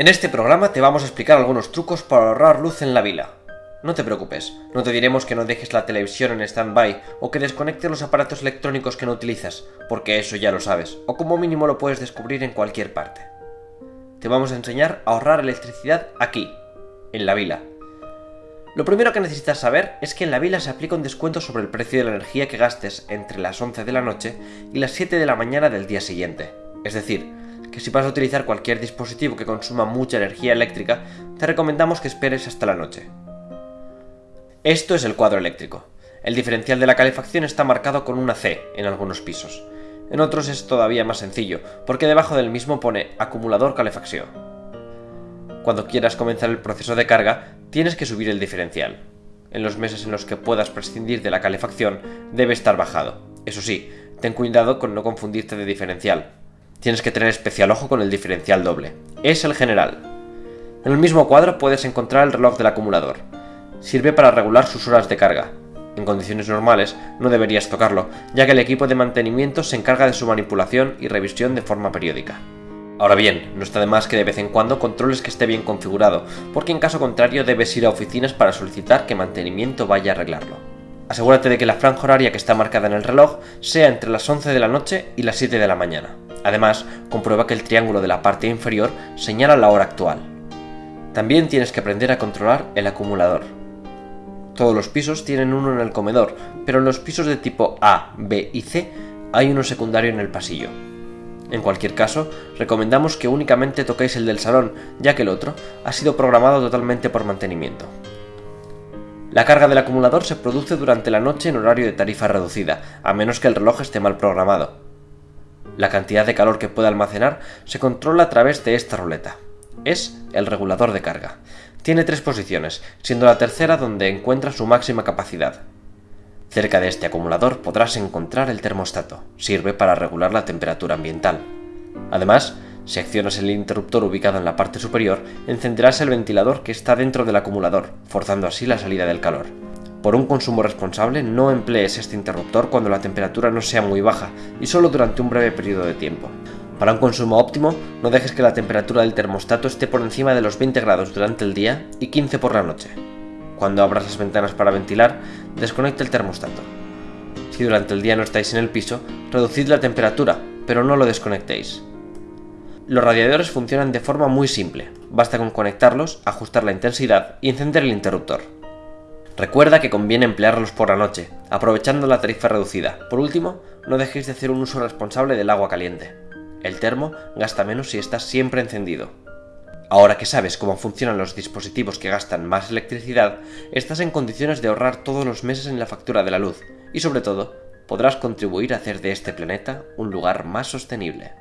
En este programa te vamos a explicar algunos trucos para ahorrar luz en la vila. No te preocupes, no te diremos que no dejes la televisión en stand-by o que desconectes los aparatos electrónicos que no utilizas, porque eso ya lo sabes, o como mínimo lo puedes descubrir en cualquier parte. Te vamos a enseñar a ahorrar electricidad aquí, en la vila. Lo primero que necesitas saber es que en la vila se aplica un descuento sobre el precio de la energía que gastes entre las 11 de la noche y las 7 de la mañana del día siguiente. Es decir, si vas a utilizar cualquier dispositivo que consuma mucha energía eléctrica, te recomendamos que esperes hasta la noche. Esto es el cuadro eléctrico. El diferencial de la calefacción está marcado con una C en algunos pisos. En otros es todavía más sencillo, porque debajo del mismo pone acumulador calefacción. Cuando quieras comenzar el proceso de carga, tienes que subir el diferencial. En los meses en los que puedas prescindir de la calefacción, debe estar bajado. Eso sí, ten cuidado con no confundirte de diferencial, tienes que tener especial ojo con el diferencial doble. Es el general. En el mismo cuadro puedes encontrar el reloj del acumulador. Sirve para regular sus horas de carga. En condiciones normales no deberías tocarlo, ya que el equipo de mantenimiento se encarga de su manipulación y revisión de forma periódica. Ahora bien, no está de más que de vez en cuando controles que esté bien configurado, porque en caso contrario debes ir a oficinas para solicitar que mantenimiento vaya a arreglarlo. Asegúrate de que la franja horaria que está marcada en el reloj sea entre las 11 de la noche y las 7 de la mañana. Además, comprueba que el triángulo de la parte inferior señala la hora actual. También tienes que aprender a controlar el acumulador. Todos los pisos tienen uno en el comedor, pero en los pisos de tipo A, B y C hay uno secundario en el pasillo. En cualquier caso, recomendamos que únicamente toquéis el del salón, ya que el otro ha sido programado totalmente por mantenimiento. La carga del acumulador se produce durante la noche en horario de tarifa reducida, a menos que el reloj esté mal programado. La cantidad de calor que puede almacenar se controla a través de esta ruleta. Es el regulador de carga. Tiene tres posiciones, siendo la tercera donde encuentra su máxima capacidad. Cerca de este acumulador podrás encontrar el termostato. Sirve para regular la temperatura ambiental. Además, si accionas el interruptor ubicado en la parte superior, encenderás el ventilador que está dentro del acumulador, forzando así la salida del calor. Por un consumo responsable, no emplees este interruptor cuando la temperatura no sea muy baja y solo durante un breve periodo de tiempo. Para un consumo óptimo, no dejes que la temperatura del termostato esté por encima de los 20 grados durante el día y 15 por la noche. Cuando abras las ventanas para ventilar, desconecta el termostato. Si durante el día no estáis en el piso, reducid la temperatura, pero no lo desconectéis. Los radiadores funcionan de forma muy simple, basta con conectarlos, ajustar la intensidad y encender el interruptor. Recuerda que conviene emplearlos por la noche, aprovechando la tarifa reducida. Por último, no dejéis de hacer un uso responsable del agua caliente. El termo gasta menos si está siempre encendido. Ahora que sabes cómo funcionan los dispositivos que gastan más electricidad, estás en condiciones de ahorrar todos los meses en la factura de la luz y sobre todo, podrás contribuir a hacer de este planeta un lugar más sostenible.